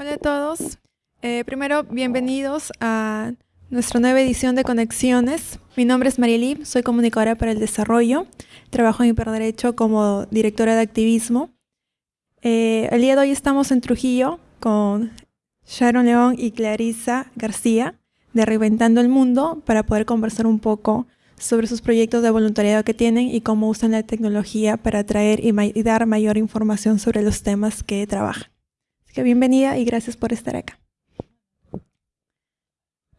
Hola a todos. Eh, primero, bienvenidos a nuestra nueva edición de Conexiones. Mi nombre es Marielí, soy comunicadora para el desarrollo. Trabajo en Hiperderecho como directora de activismo. Eh, el día de hoy estamos en Trujillo con Sharon León y Clarisa García de Reinventando el Mundo para poder conversar un poco sobre sus proyectos de voluntariado que tienen y cómo usan la tecnología para traer y, dar mayor información sobre los temas que trabajan. Bienvenida y gracias por estar acá.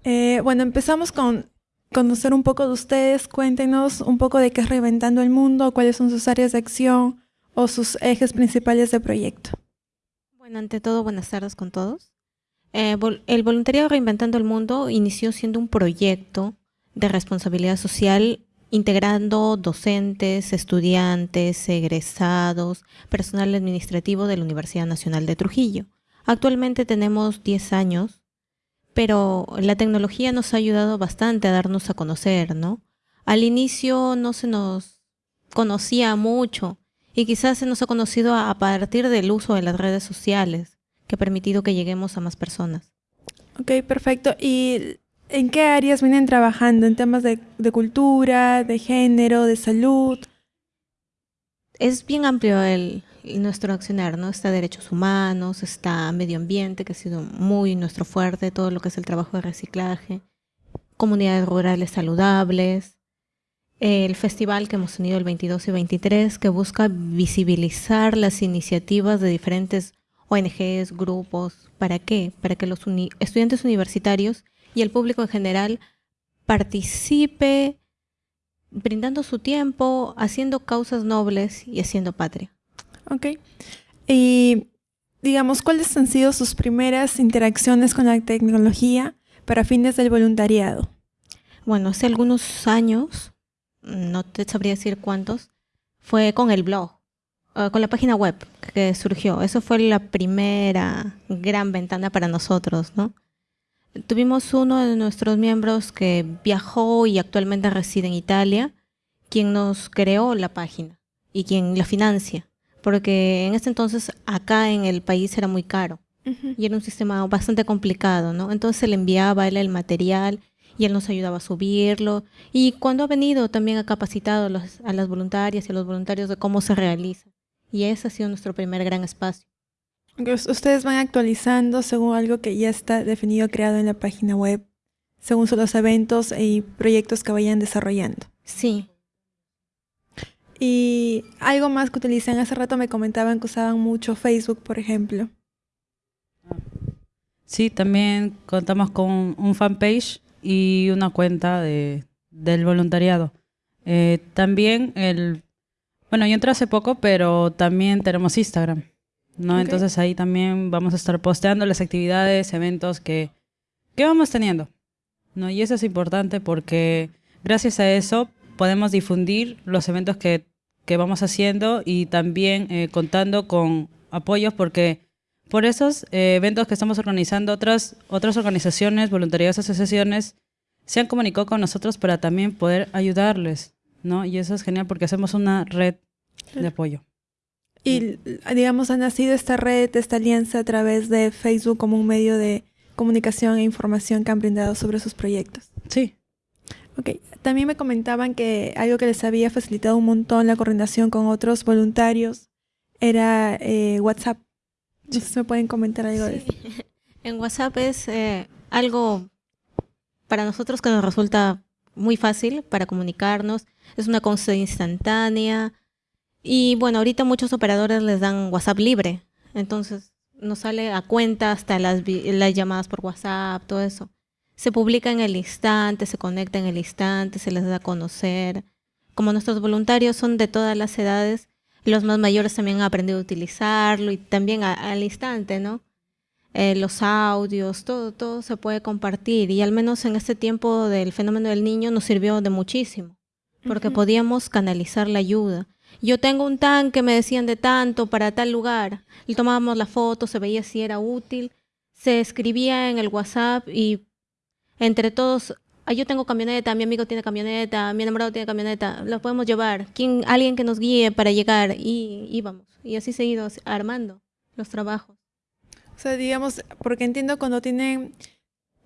Eh, bueno, empezamos con conocer un poco de ustedes. Cuéntenos un poco de qué es Reinventando el Mundo, cuáles son sus áreas de acción o sus ejes principales de proyecto. Bueno, ante todo, buenas tardes con todos. Eh, el voluntariado Reinventando el Mundo inició siendo un proyecto de responsabilidad social integrando docentes, estudiantes, egresados, personal administrativo de la Universidad Nacional de Trujillo. Actualmente tenemos 10 años, pero la tecnología nos ha ayudado bastante a darnos a conocer, ¿no? Al inicio no se nos conocía mucho y quizás se nos ha conocido a partir del uso de las redes sociales, que ha permitido que lleguemos a más personas. Ok, perfecto. ¿Y en qué áreas vienen trabajando? ¿En temas de, cultura, de género, de salud? Es bien amplio el, nuestro accionar, ¿no? Está derechos humanos, está medio ambiente, que ha sido muy nuestro fuerte, todo lo que es el trabajo de reciclaje, comunidades rurales saludables, el festival que hemos tenido el 22 y 23, que busca visibilizar las iniciativas de diferentes ONGs, grupos. ¿Para qué? Para que los estudiantes universitarios y el público en general participe brindando su tiempo, haciendo causas nobles y haciendo patria. Ok. Y digamos, ¿cuáles han sido sus primeras interacciones con la tecnología para fines del voluntariado? Bueno, hace algunos años, no te sabría decir cuántos, fue con el blog, eh, con la página web que surgió. Eso fue la primera gran ventana para nosotros, ¿no? Tuvimos uno de nuestros miembros que viajó y actualmente reside en Italia, quien nos creó la página y quien la financia, porque en ese entonces acá en el país era muy caro y era un sistema bastante complicado, ¿no? Entonces le enviaba él el material y él nos ayudaba a subirlo y cuando ha venido también ha capacitado a, a las voluntarias y a los voluntarios de cómo se realiza y ese ha sido nuestro primer gran espacio. Ustedes van actualizando según algo que ya está definido, creado en la página web, según los eventos y proyectos que vayan desarrollando. Sí. Y algo más que utilizan, hace rato me comentaban que usaban mucho Facebook, por ejemplo. Sí, también contamos con un fanpage y una cuenta de, del voluntariado. Eh, también el... Bueno, yo entré hace poco, pero también tenemos Instagram. ¿No? Entonces ahí también vamos a estar posteando las actividades, eventos que, que vamos teniendo, ¿no? Y eso es importante porque gracias a eso podemos difundir los eventos que, que vamos haciendo y también eh, contando con apoyos porque por esos eh, eventos que estamos organizando, otras, otras organizaciones, voluntarios, asociaciones, se han comunicado con nosotros para también poder ayudarles, ¿no? Y eso es genial porque hacemos una red de apoyo. Y digamos, ha nacido esta red, esta alianza a través de Facebook como un medio de comunicación e información que han brindado sobre sus proyectos. Sí. Ok, también me comentaban que algo que les había facilitado un montón la coordinación con otros voluntarios era eh, WhatsApp. No sé si me pueden comentar algo de eso. En WhatsApp es eh, algo para nosotros que nos resulta muy fácil para comunicarnos. Es una cosa instantánea, y bueno, ahorita muchos operadores les dan WhatsApp libre, entonces nos sale a cuenta hasta las, las llamadas por WhatsApp, todo eso. Se publica en el instante, se conecta en el instante, se les da a conocer. Como nuestros voluntarios son de todas las edades, los más mayores también han aprendido a utilizarlo y también al instante, ¿no? Eh, los audios, todo, todo se puede compartir y al menos en este tiempo del fenómeno del niño nos sirvió de muchísimo, porque podíamos canalizar la ayuda yo tengo un tanque, me decían de tanto para tal lugar. Y tomábamos la foto, se veía si era útil. Se escribía en el WhatsApp y entre todos, ah, yo tengo camioneta, mi amigo tiene camioneta, mi enamorado tiene camioneta, lo podemos llevar. ¿Quién, alguien que nos guíe para llegar y íbamos. Y así se ha ido armando los trabajos. O sea, digamos, porque entiendo cuando tienen,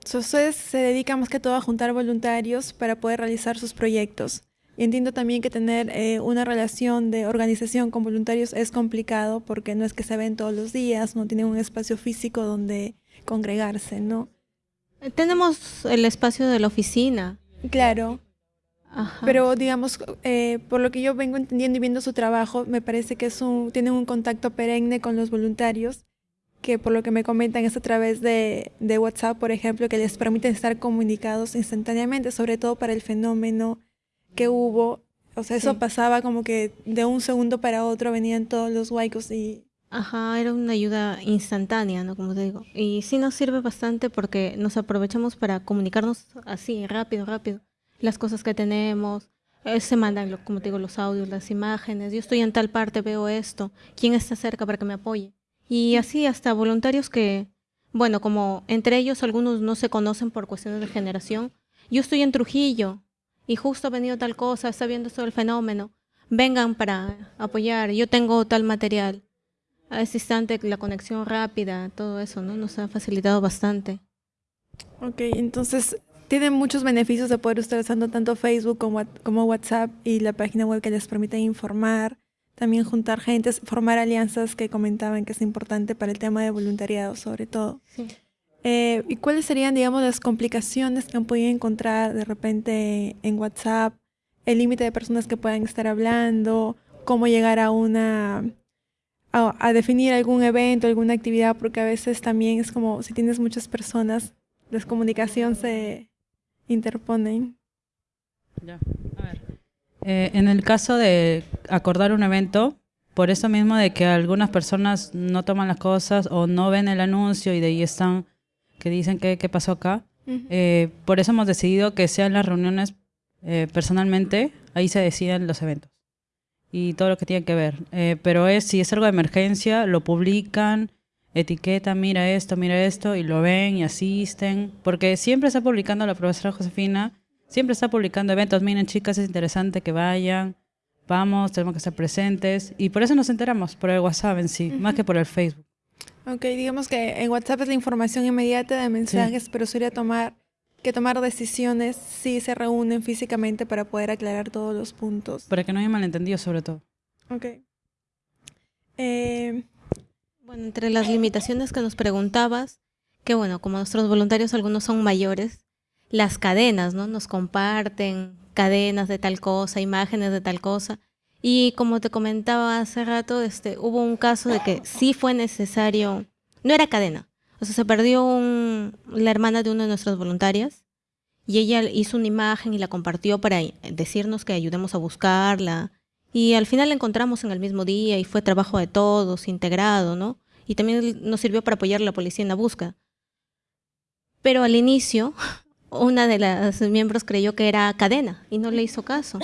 ustedes se dedican más que todo a juntar voluntarios para poder realizar sus proyectos. Y entiendo también que tener eh, una relación de organización con voluntarios es complicado porque no es que se ven todos los días, no tienen un espacio físico donde congregarse, ¿no? Tenemos el espacio de la oficina. Claro. Pero digamos, eh, por lo que yo vengo entendiendo y viendo su trabajo, me parece que es un, tienen un contacto perenne con los voluntarios, que por lo que me comentan es a través de, de WhatsApp, por ejemplo, que les permite estar comunicados instantáneamente, sobre todo para el fenómeno que hubo. O sea, eso pasaba como que de un segundo para otro venían todos los huaicos y... Ajá, era una ayuda instantánea, ¿no? Como te digo. Y sí nos sirve bastante porque nos aprovechamos para comunicarnos así, rápido, rápido las cosas que tenemos, eh, se mandan, como te digo, los audios, las imágenes, yo estoy en tal parte, veo esto, ¿quién está cerca para que me apoye? Y así hasta voluntarios que, bueno, como entre ellos algunos no se conocen por cuestiones de generación, yo estoy en Trujillo y justo ha venido tal cosa, está viendo todo el fenómeno, vengan para apoyar, yo tengo tal material. A ese instante la conexión rápida, todo eso, ¿no? Nos ha facilitado bastante. Ok, entonces tiene muchos beneficios de poder estar usando tanto Facebook como, como WhatsApp y la página web que les permite informar, también juntar gente, formar alianzas que comentaban que es importante para el tema de voluntariado sobre todo. Eh, ¿Y cuáles serían, digamos, las complicaciones que han podido encontrar de repente en WhatsApp? El límite de personas que puedan estar hablando, cómo llegar a una a, definir algún evento, alguna actividad, porque a veces también es como si tienes muchas personas, la comunicación se, interponen. Ya, a ver. Eh, en el caso de acordar un evento, por eso mismo de que algunas personas no toman las cosas o no ven el anuncio y de ahí están que dicen que qué pasó acá, eh, por eso hemos decidido que sean las reuniones eh, personalmente, ahí se deciden los eventos y todo lo que tiene que ver. pero es si es algo de emergencia, lo publican etiqueta, mira esto, mira esto, y lo ven y asisten, porque siempre está publicando la profesora Josefina, siempre está publicando eventos, miren chicas, es interesante que vayan, vamos, tenemos que estar presentes, y por eso nos enteramos, por el WhatsApp en sí, más que por el Facebook. Ok, digamos que en WhatsApp es la información inmediata de mensajes, pero sería tomar que tomar decisiones si se reúnen físicamente para poder aclarar todos los puntos. Para que no haya malentendido sobre todo. Ok. Eh, bueno, entre las limitaciones que nos preguntabas, que bueno, como nuestros voluntarios algunos son mayores, las cadenas, ¿no? Nos comparten cadenas de tal cosa, imágenes de tal cosa. Y como te comentaba hace rato, este, hubo un caso de que sí fue necesario, no era cadena, o sea, se perdió un, la hermana de una de nuestras voluntarias y ella hizo una imagen y la compartió para decirnos que ayudemos a buscarla y al final la encontramos en el mismo día y fue trabajo de todos, integrado, ¿no? Y también nos sirvió para apoyar a la policía en la búsqueda. Pero al inicio, una de las miembros creyó que era cadena y no le hizo caso.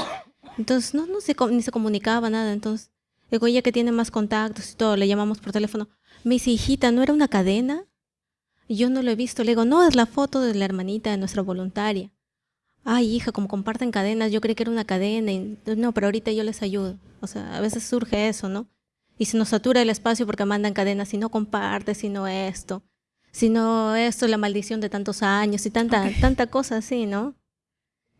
Entonces, no, no se, ni se comunicaba nada. Entonces, digo, ella que tiene más contactos y todo, le llamamos por teléfono. Me dice, hijita, ¿no era una cadena? Y yo no lo he visto. Le digo, no, es la foto de la hermanita de nuestra voluntaria ay hija, como comparten cadenas, yo creí que era una cadena, y, no, pero ahorita yo les ayudo. O sea, a veces surge eso, ¿no? Y se nos satura el espacio porque mandan cadenas, si no compartes, si no esto, si no esto, la maldición de tantos años y tanta, tanta cosa así, ¿no?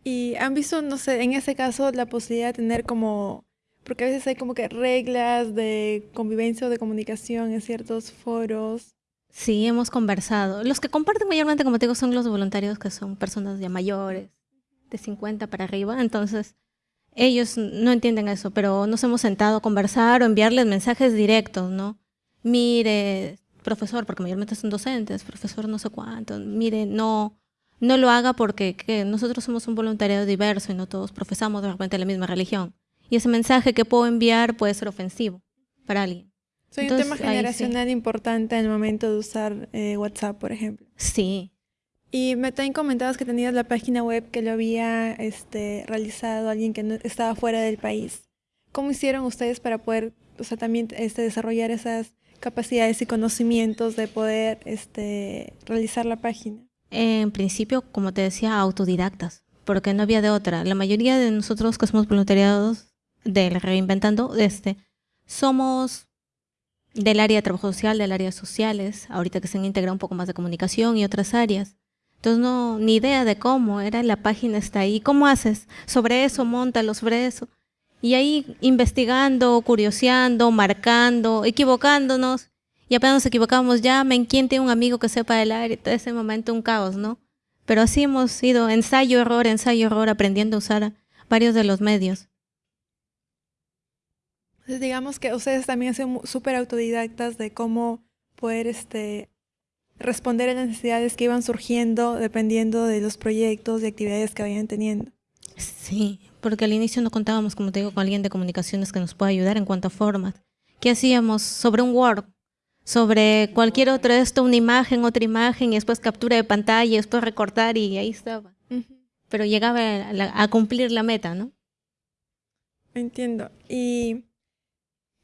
Y han visto, no sé, en ese caso la posibilidad de tener como, porque a veces hay como que reglas de convivencia o de comunicación en ciertos foros. Sí, hemos conversado. Los que comparten mayormente, como te digo, son los voluntarios que son personas ya mayores de 50 para arriba, entonces ellos no entienden eso, pero nos hemos sentado a conversar o enviarles mensajes directos, ¿no? Mire, profesor, porque mayormente son docentes, profesor no sé cuánto, mire, no, no lo haga porque nosotros somos un voluntariado diverso y no todos profesamos de repente la misma religión. Y ese mensaje que puedo enviar puede ser ofensivo para alguien. Soy un tema generacional importante en el momento de usar eh, WhatsApp, por ejemplo. Sí, y me también comentabas que tenías la página web que lo había este, realizado alguien que no, estaba fuera del país. ¿Cómo hicieron ustedes para poder, o sea, también este, desarrollar esas capacidades y conocimientos de poder este, realizar la página? En principio, como te decía, autodidactas, porque no había de otra. La mayoría de nosotros que somos voluntariados del Reinventando, este, somos del área de trabajo social, del área sociales, ahorita que se han integrado un poco más de comunicación y otras áreas. Entonces, no, ni idea de cómo, era la página está ahí. ¿Cómo haces? Sobre eso, montalo, sobre eso. Y ahí investigando, curioseando, marcando, equivocándonos. Y apenas nos equivocamos, llamen, ¿quién tiene un amigo que sepa del área? Todo ese momento un caos, ¿no? Pero así hemos ido ensayo, error, ensayo, error, aprendiendo a usar varios de los medios. Entonces, digamos que ustedes también son súper autodidactas de cómo poder este, responder a las necesidades que iban surgiendo dependiendo de los proyectos y actividades que vayan teniendo. Sí, porque al inicio no contábamos, como te digo, con alguien de comunicaciones que nos pueda ayudar en cuanto a formas. ¿Qué hacíamos? Sobre un Word, sobre cualquier otro esto, una imagen, otra imagen, y después captura de pantalla, y después recortar, y ahí estaba. Pero llegaba a, a, cumplir la meta, ¿no? Entiendo. Y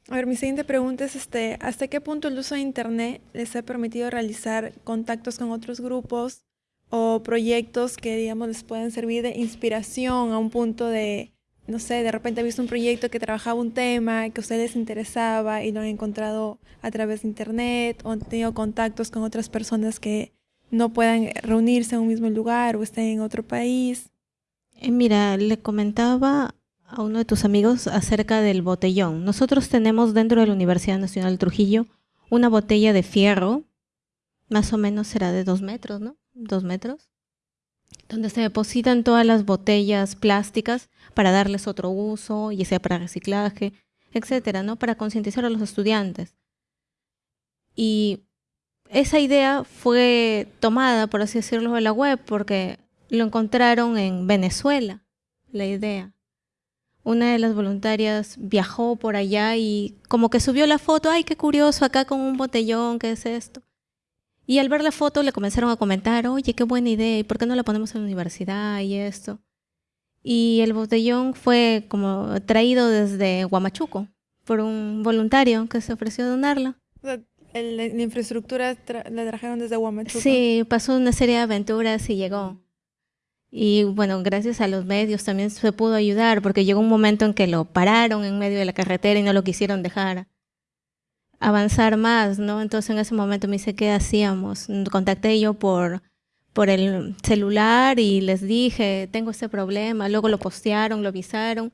a ver, mi siguiente pregunta es este, ¿hasta qué punto el uso de Internet les ha permitido realizar contactos con otros grupos o proyectos que, digamos, les pueden servir de inspiración a un punto de, no sé, de repente ha visto un proyecto que trabajaba un tema que a ustedes les interesaba y lo han encontrado a través de Internet o han tenido contactos con otras personas que no puedan reunirse en un mismo lugar o estén en otro país? Eh, mira, le comentaba a uno de tus amigos acerca del botellón. Nosotros tenemos dentro de la Universidad Nacional de Trujillo una botella de fierro, más o menos será de dos metros, ¿no? Dos metros, donde se depositan todas las botellas plásticas para darles otro uso, ya sea para reciclaje, etcétera, ¿no? Para concientizar a los estudiantes. Y esa idea fue tomada, por así decirlo, de la web, porque lo encontraron en Venezuela, la idea una de las voluntarias viajó por allá y como que subió la foto, ay, qué curioso, acá con un botellón, ¿qué es esto? Y al ver la foto le comenzaron a comentar, oye, qué buena idea, ¿y por qué no la ponemos en la universidad y esto? Y el botellón fue como traído desde Huamachuco por un voluntario que se ofreció a donarlo. la infraestructura la trajeron desde Huamachuco. Sí, pasó una serie de aventuras y llegó. Y bueno, gracias a los medios también se pudo ayudar, porque llegó un momento en que lo pararon en medio de la carretera y no lo quisieron dejar avanzar más, ¿no? Entonces en ese momento me dice, ¿qué hacíamos? Contacté yo por, por el celular y les dije, tengo este problema, luego lo postearon, lo avisaron.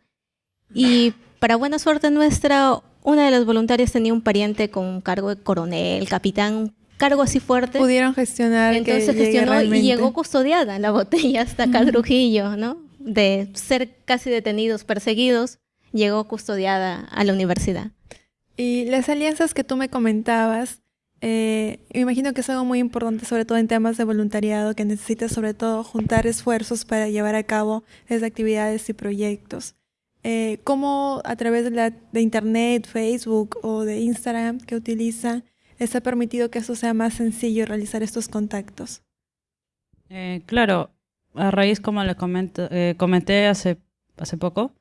Y para buena suerte nuestra, una de las voluntarias tenía un pariente con un cargo de coronel, capitán, cargo así fuerte. Pudieron gestionar. Entonces gestionó y llegó custodiada la botella hasta acá Trujillo, ¿no? De ser casi detenidos, perseguidos, llegó custodiada a la universidad. Y las alianzas que tú me comentabas, eh, me imagino que es algo muy importante, sobre todo en temas de voluntariado, que necesitas sobre todo juntar esfuerzos para llevar a cabo esas actividades y proyectos. Eh, ¿Cómo a través de, la, Internet, Facebook o de Instagram que utilizan, les ha permitido que eso sea más sencillo realizar estos contactos? Eh, claro, a raíz, como les comento, comenté hace, hace poco,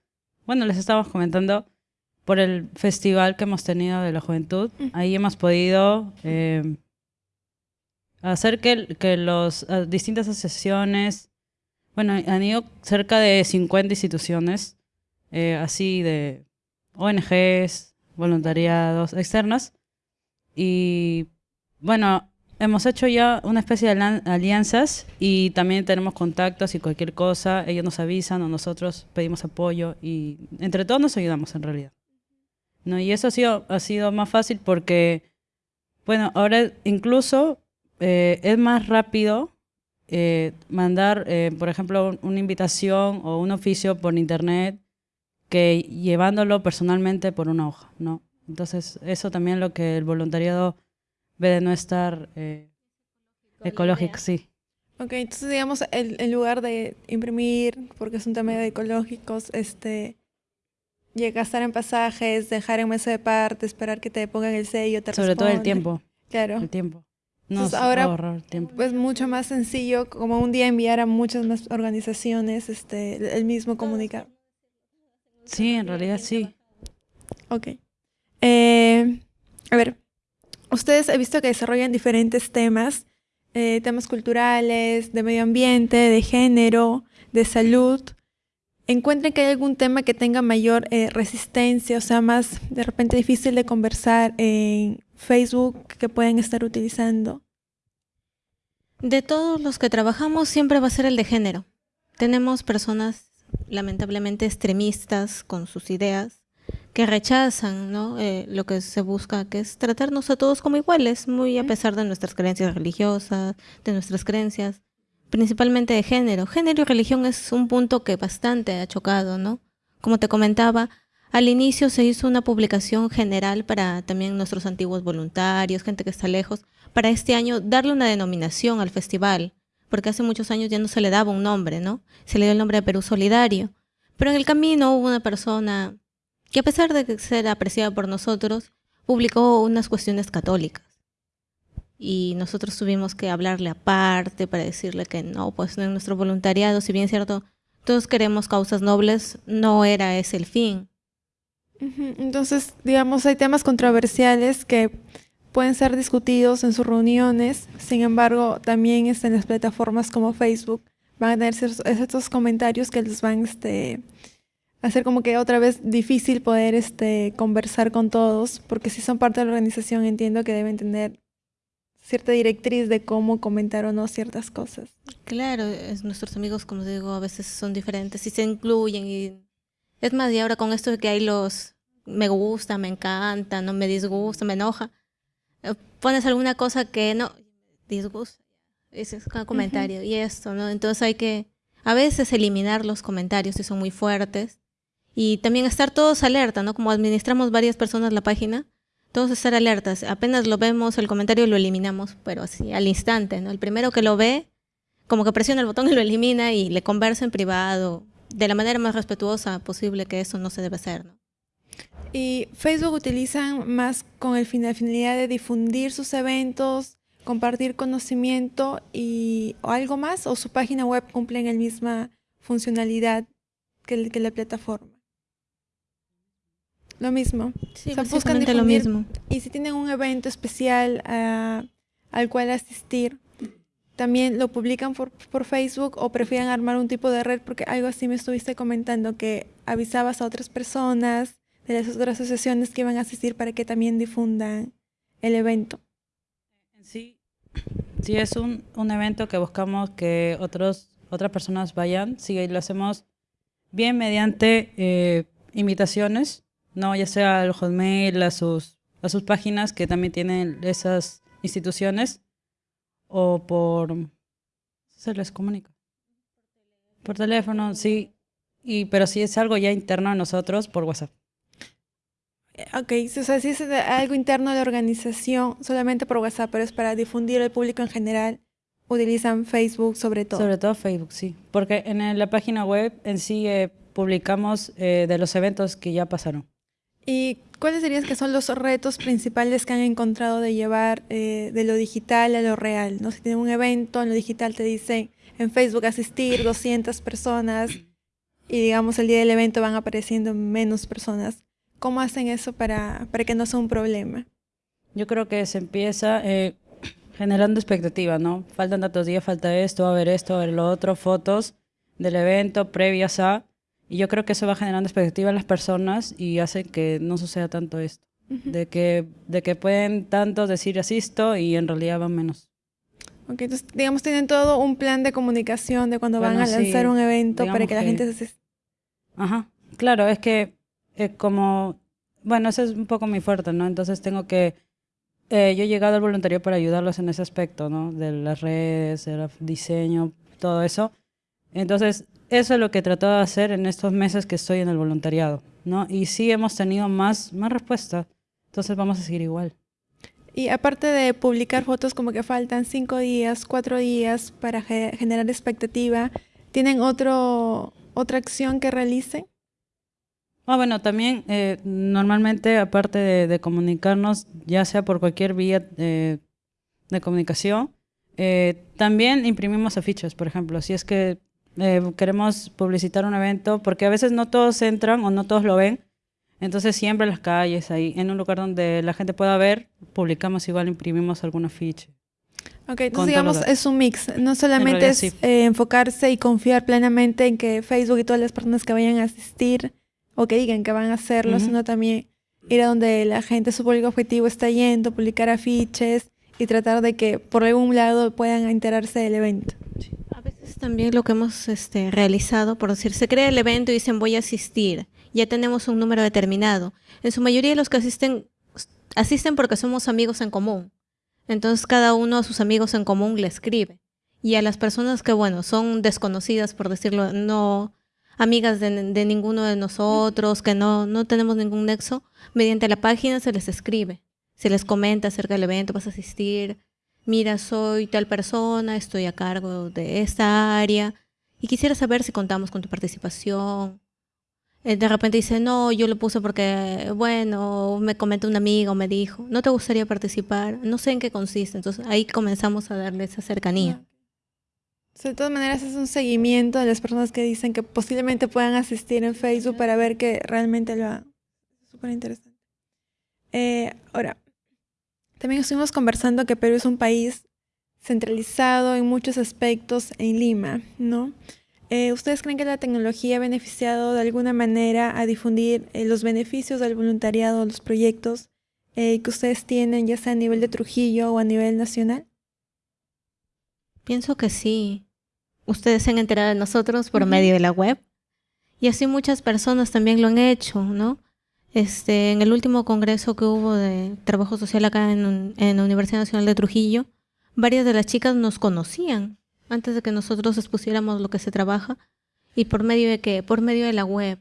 bueno, les estábamos comentando por el festival que hemos tenido de la juventud. Ahí hemos podido eh, hacer que, que las distintas asociaciones, bueno, han ido cerca de 50 instituciones, así de ONGs, voluntariados externas, y bueno, hemos hecho ya una especie de alianzas y también tenemos contactos y cualquier cosa, ellos nos avisan o nosotros pedimos apoyo y entre todos nos ayudamos en realidad. ¿No? Y eso ha sido, ha sido más fácil porque, bueno, ahora incluso eh, es más rápido eh, mandar, eh, por ejemplo, una invitación o un oficio por internet que llevándolo personalmente por una hoja, ¿no? Entonces, eso también lo que el voluntariado ve de no estar ecológico, sí. Ok, entonces digamos, en lugar de imprimir, porque es un tema de ecológicos, este, gastar en pasajes, dejar en mesa de parte, esperar que te pongan el sello, te Sobre todo el tiempo. Claro. El tiempo. No, ahora, el tiempo. pues mucho más sencillo, como un día enviar a muchas más organizaciones este, el mismo comunicar. Sí, en realidad sí. Ok. Eh, a ver, ustedes he visto que desarrollan diferentes temas, eh, temas culturales, de medio ambiente, de género, de salud. ¿Encuentran que hay algún tema que tenga mayor eh, resistencia, o sea, más de repente difícil de conversar Facebook que pueden estar utilizando? De todos los que trabajamos siempre va a ser el de género. Tenemos personas lamentablemente extremistas con sus ideas que rechazan ¿no? Eh, lo que se busca, que es tratarnos a todos como iguales, muy a pesar de nuestras creencias religiosas, de nuestras creencias, principalmente de género. Género y religión es un punto que bastante ha chocado, ¿no? Como te comentaba, al inicio se hizo una publicación general para también nuestros antiguos voluntarios, gente que está lejos, para este año darle una denominación al festival, porque hace muchos años ya no se le daba un nombre, ¿no? Se le dio el nombre de Perú Solidario. Pero en el camino hubo una persona que a pesar de ser apreciada por nosotros, publicó unas cuestiones católicas. Y nosotros tuvimos que hablarle aparte para decirle que no, pues en nuestro voluntariado, si bien es cierto, todos queremos causas nobles, no era ese el fin. Entonces, digamos, hay temas controversiales que pueden ser discutidos en sus reuniones, sin embargo, también en las plataformas como Facebook van a tener estos comentarios que les van este, a hacer como que otra vez difícil poder este, conversar con todos, porque si son parte de la organización entiendo que deben tener cierta directriz de cómo comentar o no ciertas cosas. Claro, es, nuestros amigos, como digo, a veces son diferentes y se incluyen y es más, y ahora con esto de que hay los me gusta, me encanta, no me disgusta, me enoja, eh, pones alguna cosa que no disgusta, ese es un comentario y esto, ¿no? Entonces hay que a veces eliminar los comentarios si son muy fuertes y también estar todos alerta, ¿no? Como administramos varias personas la página, todos estar alertas. Apenas lo vemos, el comentario lo eliminamos, pero así, al instante, ¿no? El primero que lo ve, como que presiona el botón y lo elimina y le conversa en privado, de la manera más respetuosa posible, que eso no se debe hacer, ¿no? ¿Y Facebook utilizan más con el fin, la finalidad de difundir sus eventos, compartir conocimiento y algo más? ¿O su página web cumple en la misma funcionalidad que, que la plataforma? Lo mismo. Sí, buscan lo mismo. Y si tienen un evento especial ah, al cual asistir, también lo publican por, por, Facebook o prefieren armar un tipo de red, porque algo así me estuviste comentando, que avisabas a otras personas de las otras asociaciones que iban a asistir para que también difundan el evento. Sí, sí es un, un evento que buscamos que otros, otras personas vayan, sí, lo hacemos bien mediante eh, invitaciones no, ya sea al Hotmail, a sus, a sus páginas que también tienen esas instituciones, o por... Se les comunica. Por teléfono, sí. Y, pero si es algo ya interno a nosotros, por WhatsApp. Eh, ok, o sea, si es algo interno de la organización, solamente por WhatsApp, pero es para difundir al público en general, utilizan Facebook sobre todo. Sobre todo Facebook, sí. Porque en la página web en sí eh, publicamos eh, de los eventos que ya pasaron. ¿Y cuáles dirías que son los retos principales que han encontrado de llevar eh, de lo digital a lo real? ¿no? Si tienen un evento en lo digital, te dice en Facebook asistir 200 personas y digamos el día del evento van apareciendo menos personas. ¿Cómo hacen eso para, para que no sea un problema? Yo creo que se empieza eh, generando expectativa, ¿no? Faltan tantos días, falta esto, va a haber esto, a haber lo otro, fotos del evento previas a y yo creo que eso va generando expectativa en las personas y hace que no suceda tanto esto. de, que, de que pueden tanto decir asisto y en realidad van menos. Ok, entonces digamos tienen todo un plan de comunicación de cuando van a lanzar un evento para que la gente se... Ajá, claro, es que es como, bueno, eso es un poco mi fuerte, ¿no? Entonces tengo que, eh, yo he llegado al voluntario para ayudarlos en ese aspecto, ¿no? De las redes, del diseño, todo eso. Entonces, eso es lo que tratado de hacer en estos meses que estoy en el voluntariado, ¿no? Y sí hemos tenido más, más respuesta, entonces vamos a seguir igual. Y aparte de publicar fotos como que faltan cinco días, cuatro días para generar expectativa, ¿tienen otro, otra acción que realicen? Ah, bueno, también eh, normalmente, aparte de, comunicarnos, ya sea por cualquier vía eh, de comunicación, eh, también imprimimos afiches, por ejemplo. Si es que eh, queremos publicitar un evento, porque a veces no todos entran o no todos lo ven. Entonces siempre en las calles, ahí, en un lugar donde la gente pueda ver, publicamos igual, imprimimos algún afiche. Ok, entonces digamos es un mix, no solamente es eh, enfocarse y confiar plenamente en que Facebook y todas las personas que vayan a asistir o que digan que van a hacerlo, sino también ir a donde la gente, su público objetivo está yendo, publicar afiches y tratar de que por algún lado puedan enterarse del evento. A también lo que hemos este, realizado, por decir, se crea el evento y dicen voy a asistir, ya tenemos un número determinado. En su mayoría los que asisten, asisten porque somos amigos en común. Entonces cada uno a sus amigos en común le escribe. Y a las personas que, bueno, son desconocidas, por decirlo, no amigas de, ninguno de nosotros, que no, no tenemos ningún nexo, mediante la página se les escribe. Se les comenta acerca del evento, vas a asistir, mira, soy tal persona, estoy a cargo de esta área y quisiera saber si contamos con tu participación. Eh, de repente dice, no, yo lo puse porque, bueno, me comentó un amigo, me dijo, ¿no te gustaría participar? No sé en qué consiste. Entonces ahí comenzamos a darle esa cercanía. de todas maneras es un seguimiento de las personas que dicen que posiblemente puedan asistir en Facebook para ver que realmente lo hagan. Súper interesante. Eh, ahora, también estuvimos conversando que Perú es un país centralizado en muchos aspectos en Lima, ¿no? Eh, ¿Ustedes creen que la tecnología ha beneficiado de alguna manera a difundir eh, los beneficios del voluntariado, los proyectos eh, que ustedes tienen, ya sea a nivel de Trujillo o a nivel nacional? Pienso que sí. Ustedes se han enterado de nosotros por medio de la web y así muchas personas también lo han hecho, ¿no? Este, en el último congreso que hubo de trabajo social acá en, la Universidad Nacional de Trujillo, varias de las chicas nos conocían antes de que nosotros expusiéramos lo que se trabaja y por medio de que por medio de la web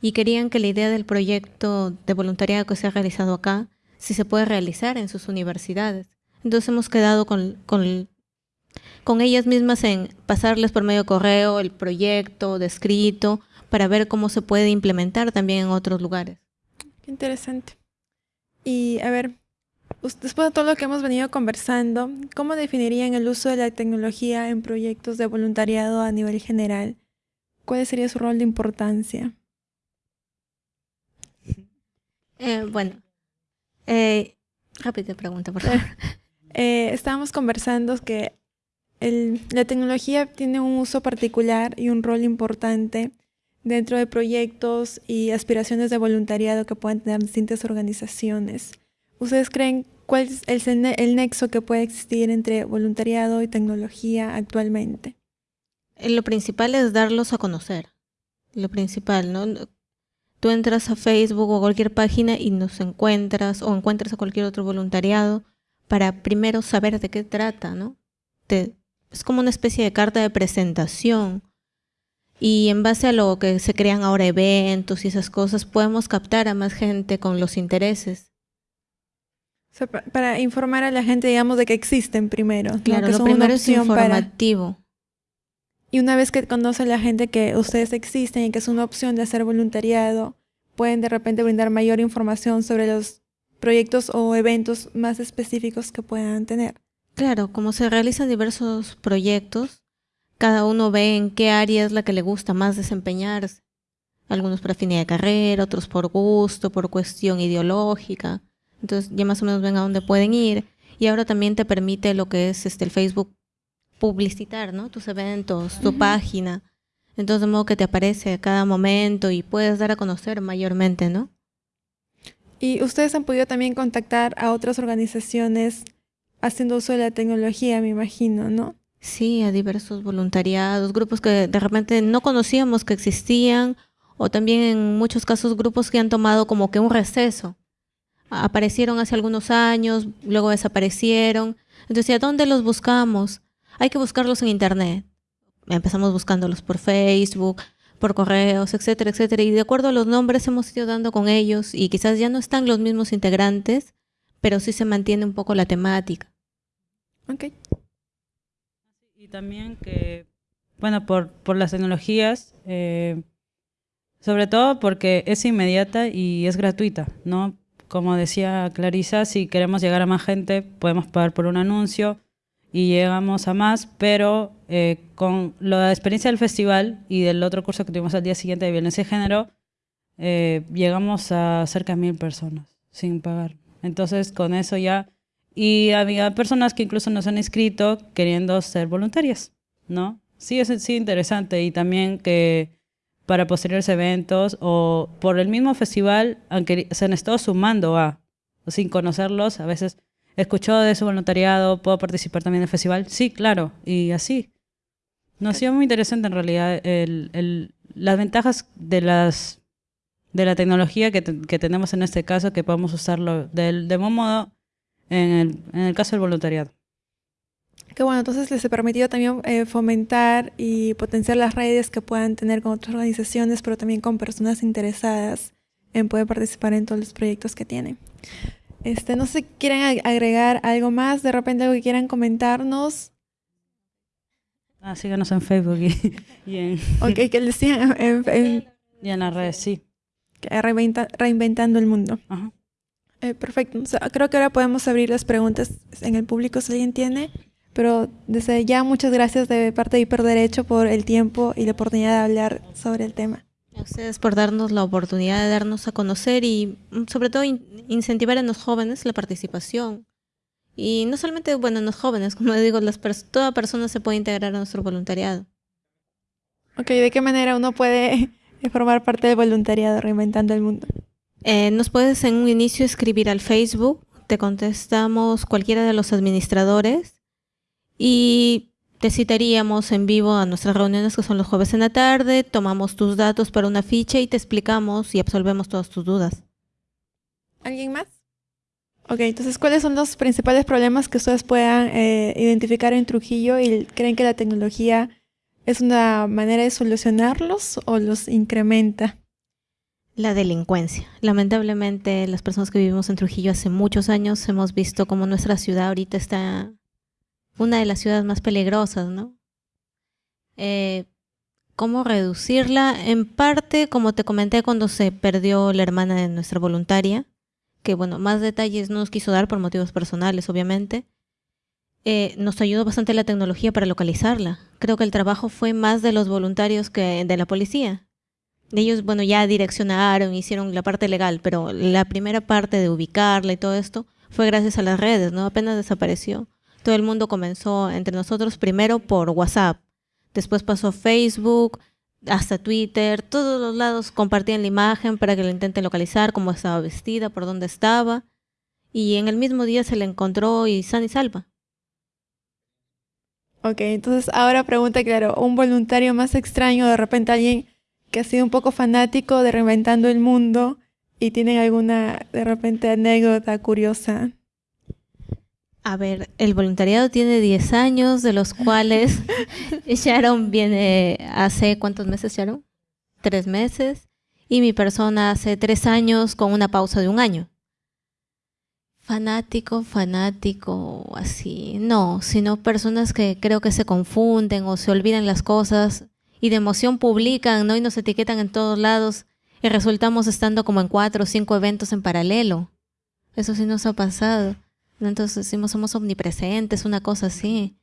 y querían que la idea del proyecto de voluntariado que se ha realizado acá si se puede realizar en sus universidades. Entonces hemos quedado con ellas mismas en pasarles por medio de correo el proyecto descrito para ver cómo se puede implementar también en otros lugares. Interesante. Y a ver, Después de todo lo que hemos venido conversando, ¿cómo definirían el uso de la tecnología en proyectos de voluntariado a nivel general? ¿Cuál sería su rol de importancia? Eh, bueno, eh, rápida pregunta, por favor. Eh, estábamos conversando que la tecnología tiene un uso particular y un rol importante dentro de proyectos y aspiraciones de voluntariado que pueden tener distintas organizaciones. ¿Ustedes creen cuál es el, nexo que puede existir entre voluntariado y tecnología actualmente? Eh, lo principal es darlos a conocer. Lo principal, ¿no? Tú entras a Facebook o cualquier página y nos encuentras o encuentras a cualquier otro voluntariado para primero saber de qué trata, ¿no? es como una especie de carta de presentación. Y en base a lo que se crean ahora eventos y esas cosas, podemos captar a más gente con los intereses para informar a la gente, digamos, de que existen primero. Claro, lo primero es informativo. Y una vez que conoce la gente que ustedes existen y que es una opción de hacer voluntariado, pueden de repente brindar mayor información sobre los proyectos o eventos más específicos que puedan tener. Claro, como se realizan diversos proyectos, cada uno ve en qué área es la que le gusta más desempeñarse. Algunos por afinidad de carrera, otros por gusto, por cuestión ideológica. Entonces ya más o menos ven a dónde pueden ir. Y ahora también te permite lo que es este el Facebook publicitar, ¿no? Tus eventos, tu página. Entonces de modo que te aparece a cada momento y puedes dar a conocer mayormente, ¿no? Y ustedes han podido también contactar a otras organizaciones haciendo uso de la tecnología, me imagino, ¿no? Sí, a diversos voluntariados, grupos que de repente no conocíamos que existían, o también en muchos casos grupos que han tomado como que un receso aparecieron hace algunos años, luego desaparecieron. Entonces, ¿a dónde los buscamos? Hay que buscarlos en Internet. Empezamos buscándolos por Facebook, por correos, etcétera, etcétera. Y de acuerdo a los nombres hemos ido dando con ellos y quizás ya no están los mismos integrantes, pero sí se mantiene un poco la temática. Ok. También que, bueno, por, por las tecnologías, eh, sobre todo porque es inmediata y es gratuita, ¿no? como decía Clarisa, si queremos llegar a más gente, podemos pagar por un anuncio y llegamos a más, pero eh, con la experiencia del festival y del otro curso que tuvimos al día siguiente de violencia de género, eh, llegamos a cerca de mil personas sin pagar. Entonces, con eso ya... Y había personas que incluso nos han inscrito queriendo ser voluntarias, ¿no? Sí, es sí interesante y también que para posteriores eventos o por el mismo festival, aunque se han estado sumando a, sin conocerlos, a veces escuchó de su voluntariado, puedo participar también en el festival, sí, claro, y así. Nos ha sido muy interesante en realidad el, el, las ventajas de las de la tecnología que, que, tenemos en este caso, que podemos usarlo del, de buen modo en el, en el caso del voluntariado. Que bueno, entonces les he permitido también eh, fomentar y potenciar las redes que puedan tener con otras organizaciones, pero también con personas interesadas en poder participar en todos los proyectos que tienen. Este, no sé si quieren agregar algo más, de repente algo que quieran comentarnos. Ah, síganos en Facebook y, y en... Ok, que les sigan en, en, y en las redes, sí. Reinventa, reinventando el mundo. Ajá. Eh, perfecto. O sea, creo que ahora podemos abrir las preguntas en el público si alguien tiene. Pero desde ya muchas gracias de parte de Hiperderecho por el tiempo y la oportunidad de hablar sobre el tema. A ustedes por darnos la oportunidad de darnos a conocer y mm, sobre todo in incentivar en los jóvenes la participación. Y no solamente, bueno, en los jóvenes, como digo, las pers toda persona se puede integrar a nuestro voluntariado. Ok, ¿de qué manera uno puede formar parte del voluntariado Reinventando el Mundo? Eh, nos puedes en un inicio escribir al Facebook, te contestamos cualquiera de los administradores y te citaríamos en vivo a nuestras reuniones que son los jueves en la tarde, tomamos tus datos para una ficha y te explicamos y absolvemos todas tus dudas. ¿Alguien más? Ok, entonces, ¿cuáles son los principales problemas que ustedes puedan eh, identificar en Trujillo y creen que la tecnología es una manera de solucionarlos o los incrementa? La delincuencia. Lamentablemente, las personas que vivimos en Trujillo hace muchos años hemos visto cómo nuestra ciudad ahorita está una de las ciudades más peligrosas, ¿no? Eh, ¿Cómo reducirla? En parte, como te comenté cuando se perdió la hermana de nuestra voluntaria, que bueno, más detalles no nos quiso dar por motivos personales, obviamente. Eh, nos ayudó bastante la tecnología para localizarla. Creo que el trabajo fue más de los voluntarios que de la policía. Ellos, bueno, ya direccionaron, hicieron la parte legal, pero la primera parte de ubicarla y todo esto fue gracias a las redes, ¿no? Apenas desapareció. Todo el mundo comenzó entre nosotros primero por WhatsApp, después pasó Facebook, hasta Twitter, todos los lados compartían la imagen para que lo intenten localizar, cómo estaba vestida, por dónde estaba, y en el mismo día se le encontró y san y salva. Ok, entonces ahora pregunta, claro, un voluntario más extraño, de repente alguien que ha sido un poco fanático de Reinventando el Mundo y tienen alguna, de repente, anécdota curiosa. A ver, el voluntariado tiene 10 años, de los cuales Sharon viene hace cuántos meses, Sharon? Tres meses. Y mi persona hace tres años con una pausa de un año. Fanático, fanático, así. No, sino personas que creo que se confunden o se olvidan las cosas y de emoción publican, ¿no? Y nos etiquetan en todos lados y resultamos estando como en cuatro o cinco eventos en paralelo. Eso sí nos ha pasado. Entonces decimos somos omnipresentes, una cosa así.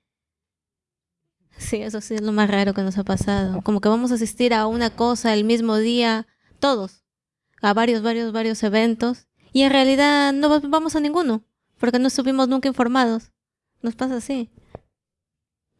Sí, eso sí es lo más raro que nos ha pasado. Como que vamos a asistir a una cosa el mismo día, todos, a varios, varios, varios eventos, y en realidad no vamos a ninguno, porque no estuvimos nunca informados. Nos pasa así.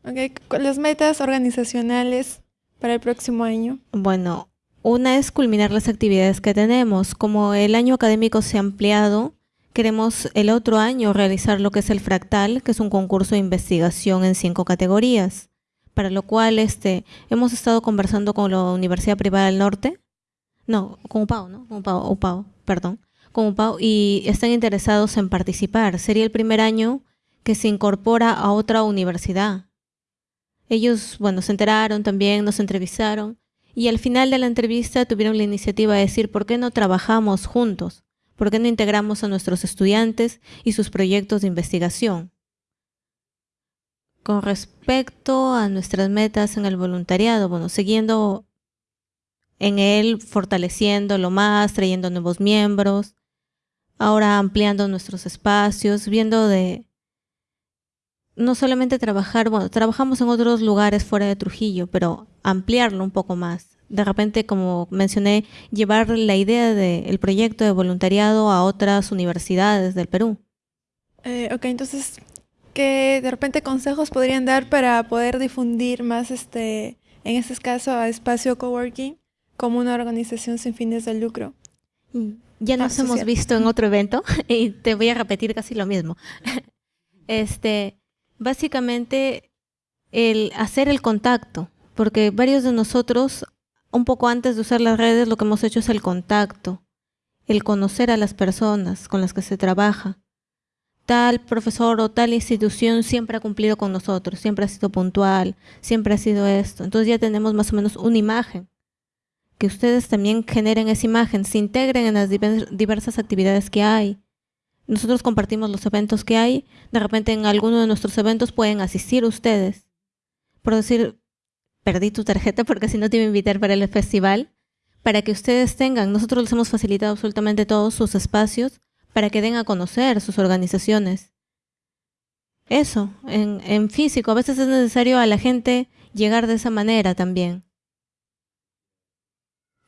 Ok, las metas organizacionales para el próximo año? Bueno, una es culminar las actividades que tenemos. Como el año académico se ha ampliado, Queremos el otro año realizar lo que es el Fractal, que es un concurso de investigación en cinco categorías, para lo cual este, hemos estado conversando con la Universidad Privada del Norte, no, con UPAO, ¿no? Con UPAO, UPAO perdón, con UPAO, y están interesados en participar. Sería el primer año que se incorpora a otra universidad. Ellos, bueno, se enteraron también, nos entrevistaron, y al final de la entrevista tuvieron la iniciativa de decir, ¿por qué no trabajamos juntos? ¿Por qué no integramos a nuestros estudiantes y sus proyectos de investigación? Con respecto a nuestras metas en el voluntariado, bueno, siguiendo en él, fortaleciéndolo más, trayendo nuevos miembros, ahora ampliando nuestros espacios, viendo de no solamente trabajar, bueno, trabajamos en otros lugares fuera de Trujillo, pero ampliarlo un poco más, de repente, como mencioné, llevar la idea del proyecto de voluntariado a otras universidades del Perú. Eh, ok, entonces, ¿qué de repente consejos podrían dar para poder difundir más, este, en este caso, a espacio coworking, como una organización sin fines de lucro. Ya nos hemos visto en otro evento y te voy a repetir casi lo mismo. Este, básicamente el hacer el contacto, porque varios de nosotros, un poco antes de usar las redes, lo que hemos hecho es el contacto, el conocer a las personas con las que se trabaja. Tal profesor o tal institución siempre ha cumplido con nosotros, siempre ha sido puntual, siempre ha sido esto. Entonces ya tenemos más o menos una imagen. Que ustedes también generen esa imagen, se integren en las diversas actividades que hay. Nosotros compartimos los eventos que hay, de repente en alguno de nuestros eventos pueden asistir ustedes. Por decir, perdí tu tarjeta porque si no te iba a invitar para el festival, para que ustedes tengan, nosotros les hemos facilitado absolutamente todos sus espacios para que den a conocer sus organizaciones. Eso, en, en físico, a veces es necesario a la gente llegar de esa manera también.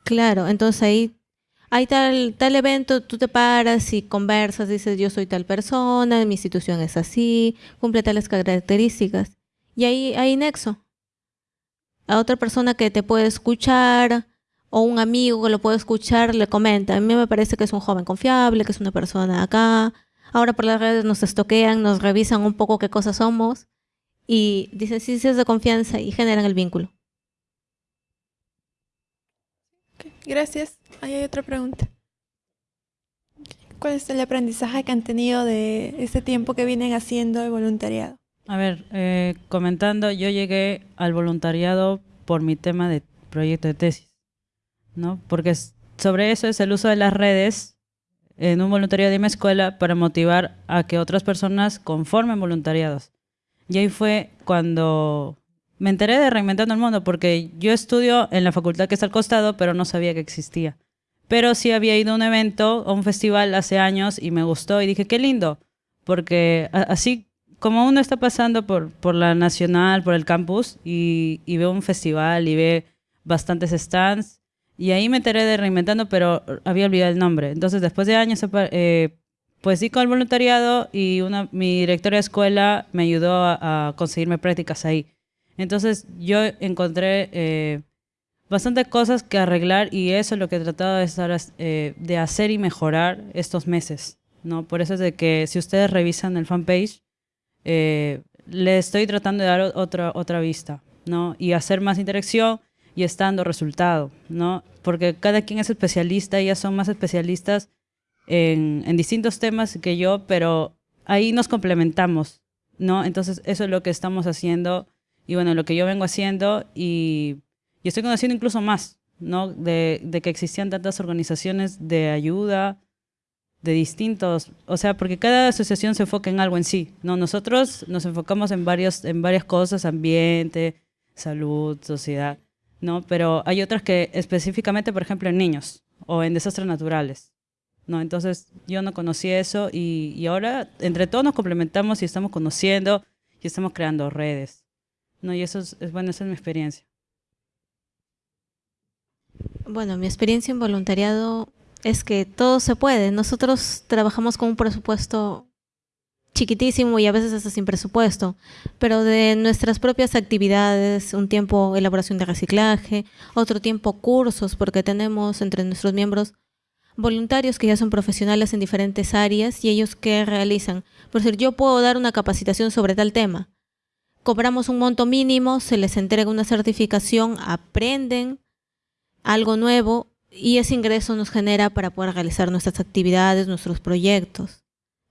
Claro, entonces ahí hay tal, tal evento, tú te paras y conversas, dices yo soy tal persona, mi institución es así, cumple tales características. Y ahí hay nexo. A otra persona que te puede escuchar o un amigo que lo puede escuchar le comenta, a mí me parece que es un joven confiable, que es una persona acá. Ahora por las redes nos estoquean, nos revisan un poco qué cosas somos y dicen sí, sí es de confianza y generan el vínculo. Gracias. Ahí hay otra pregunta. ¿Cuál es el aprendizaje que han tenido de este tiempo que vienen haciendo el voluntariado? A ver, eh, comentando, yo llegué al voluntariado por mi tema de proyecto de tesis, ¿no? Porque sobre eso es el uso de las redes en un voluntariado de mi escuela para motivar a que otras personas conformen voluntariados. Y ahí fue cuando me enteré de Reinventando el Mundo porque yo estudio en la facultad que está al costado, pero no sabía que existía. Pero sí había ido a un evento, a un festival hace años y me gustó y dije, qué lindo, porque así como uno está pasando por, por la nacional, por el campus y, y ve un festival y ve bastantes stands, y ahí me enteré de Reinventando, pero había olvidado el nombre. Entonces, después de años, eh, pues sí con el voluntariado y una, mi directora de escuela me ayudó a, a conseguirme prácticas ahí. Entonces yo encontré eh, bastantes cosas que arreglar y eso es lo que he tratado de, estar, eh, de hacer y mejorar estos meses. ¿no? Por eso es de que si ustedes revisan el fanpage, eh, le estoy tratando de dar otra, otra vista ¿no? y hacer más interacción y estando resultado, ¿no? Porque cada quien es especialista, ellas son más especialistas en, en, distintos temas que yo, pero ahí nos complementamos, ¿no? Entonces eso es lo que estamos haciendo y bueno, lo que yo vengo haciendo y, y estoy conociendo incluso más, ¿no? De, de, que existían tantas organizaciones de ayuda, de distintos, o sea, porque cada asociación se enfoca en algo en sí, ¿no? Nosotros nos enfocamos en, varios, en varias cosas, ambiente, salud, sociedad, ¿no? Pero hay otras que específicamente, por ejemplo, en niños o en desastres naturales, ¿no? Entonces yo no conocí eso y, y ahora entre todos nos complementamos y estamos conociendo y estamos creando redes. No, y eso es, bueno, esa es mi experiencia. Bueno, mi experiencia en voluntariado es que todo se puede. Nosotros trabajamos con un presupuesto chiquitísimo y a veces hasta sin presupuesto, pero de nuestras propias actividades, un tiempo elaboración de reciclaje, otro tiempo cursos, porque tenemos entre nuestros miembros voluntarios que ya son profesionales en diferentes áreas y ellos que realizan. Por decir, yo puedo dar una capacitación sobre tal tema, cobramos un monto mínimo, se les entrega una certificación, aprenden algo nuevo y ese ingreso nos genera para poder realizar nuestras actividades, nuestros proyectos.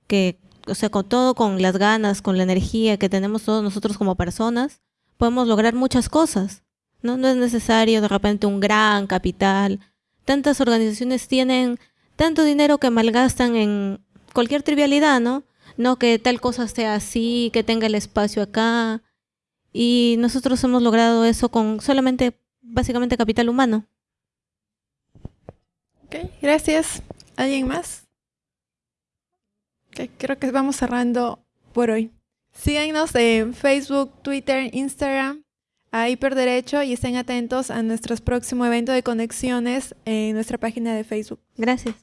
Que, o sea, con todo, con las ganas, con la energía que tenemos todos nosotros como personas, podemos lograr muchas cosas. ¿no? no es necesario de repente un gran capital. Tantas organizaciones tienen tanto dinero que malgastan en cualquier trivialidad, ¿no? no que tal cosa sea así, que tenga el espacio acá. Y nosotros hemos logrado eso con solamente, básicamente, capital humano. Ok, gracias. ¿Alguien más? Okay, creo que vamos cerrando por hoy. Síganos en Facebook, Twitter, Instagram, a Hiperderecho y estén atentos a nuestro próximo evento de conexiones en nuestra página de Facebook. Gracias.